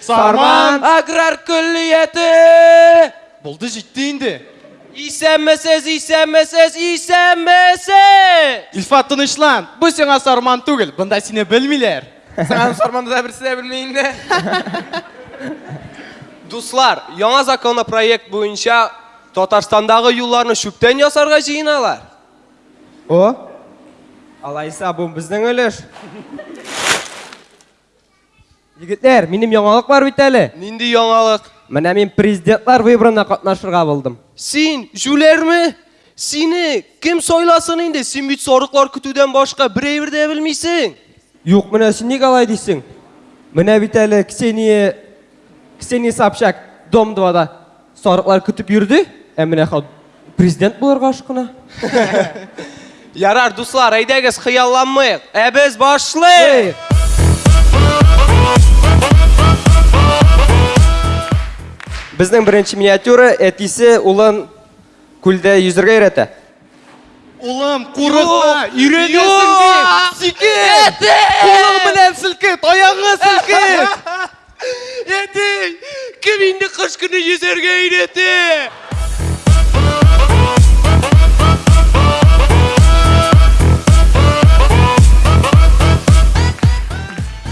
Сарман аграр көллияте! Булды җитте инде. Исәнмесез, исәнмесез, исәнмесез! Илфат тынычлан, бу сиңа сарман түгел, бында сине белмиләр. Сарман сарманды да берсе дә белми инде. Дуслар, яңа законопроект буенча Татарстандагы юлларны чүптән ясарга җыеналар. О! Алайса, бу безнең өлеш. Егетләр, минем яңалык бар бит әле. Нинди яңалык? Менә мин президентлар выборына катнашырга булдым. Син җүләрме? Сине кем сайласын инде? Син бит сарыклар көтүдән башка бер әйбер дә белмисең. Юк, менә син ник алай дисең? Менә бит әле Ксения Ксения Собчак Дом-2-да сарыклар көтеп йөрде, ә менә хат президент булырга ашкына. Ярар, дуслар, әйдәгез хыялланмыйк, ә без башлыйк! Безнең беренче миниатюра әтисе улын Күлдә йөзергә өйрәтә. Улым, курыкма, өйрәнәсең бит! Сикер! Кулың белән селке, таягыңа селке! Әти, кем инде кыш көне йөзәргә өйрәтә?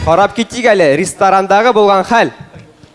Карап китик әле ресторандагы булган хәл.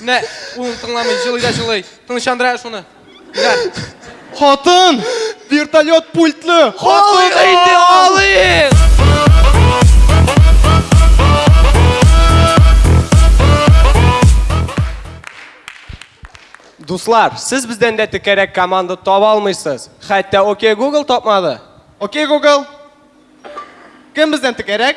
Менә улын тыңламый, җылый да җылый. Тынычландыра шуны. Хатын! Вертолет пультлы! Хатын! Инде алыйк! Дуслар, сез бездән дә текәрәк команда таба алмыйсыз. Хәтта Окей Google тапмады. Окей Google. Кем бездән текәрәк?